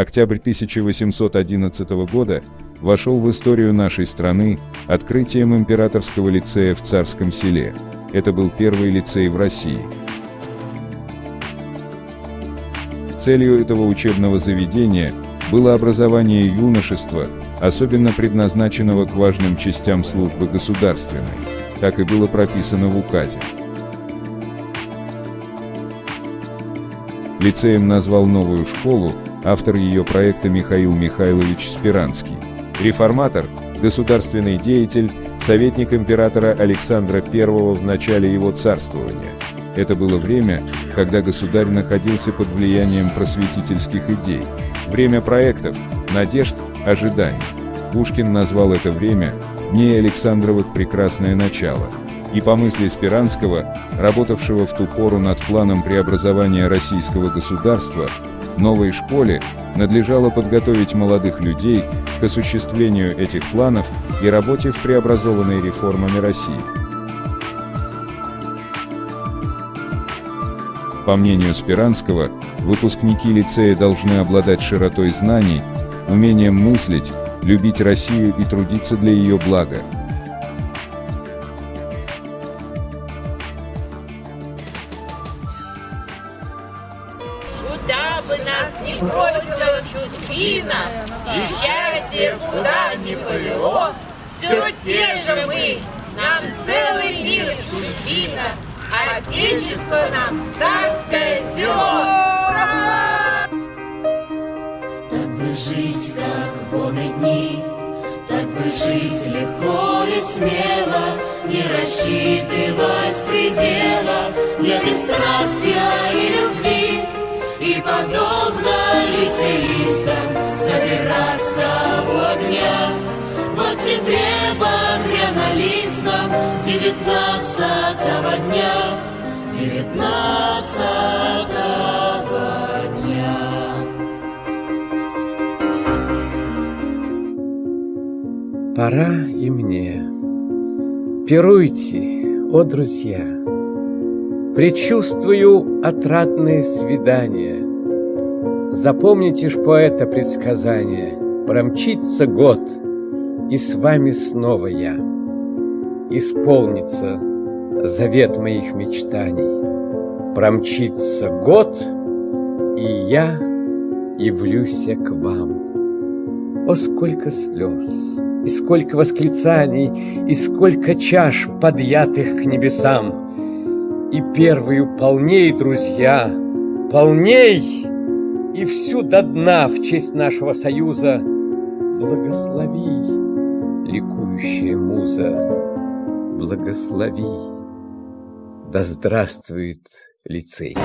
Октябрь 1811 года вошел в историю нашей страны открытием императорского лицея в Царском селе. Это был первый лицей в России. Целью этого учебного заведения было образование юношества, особенно предназначенного к важным частям службы государственной. Так и было прописано в указе. Лицеем назвал новую школу автор ее проекта Михаил Михайлович Спиранский. Реформатор, государственный деятель, советник императора Александра I в начале его царствования. Это было время, когда государь находился под влиянием просветительских идей. Время проектов, надежд, ожиданий. Пушкин назвал это время «Дней Александровых прекрасное начало», и по мысли Спиранского, работавшего в ту пору над планом преобразования российского государства, новой школе надлежало подготовить молодых людей к осуществлению этих планов и работе в преобразованной реформами России. По мнению Спиранского, выпускники лицея должны обладать широтой знаний, умением мыслить, любить Россию и трудиться для ее блага, Куда бы нас ни бросила судьбина, И счастье куда ни повело, Все те же мы, нам целый мир чужбина, Отечество нам царское село. Так бы жить, как воны дни, Так бы жить легко и смело, Не рассчитывать предела Для бесстрастия и любви. И подобно лицеистам собираться у огня В октябре багряно-листом девятнадцатого дня Девятнадцатого дня Пора и мне. Пируйте, о друзья! Предчувствую отрадное свидание. Запомните ж поэта предсказание. Промчится год, и с вами снова я. Исполнится завет моих мечтаний. Промчится год, и я явлюсь к вам. О, сколько слез, и сколько восклицаний, и сколько чаш, подъятых к небесам! И первую полней, друзья, полней, И всю до дна в честь нашего союза Благослови, ликующая муза, Благослови, да здравствует лицей.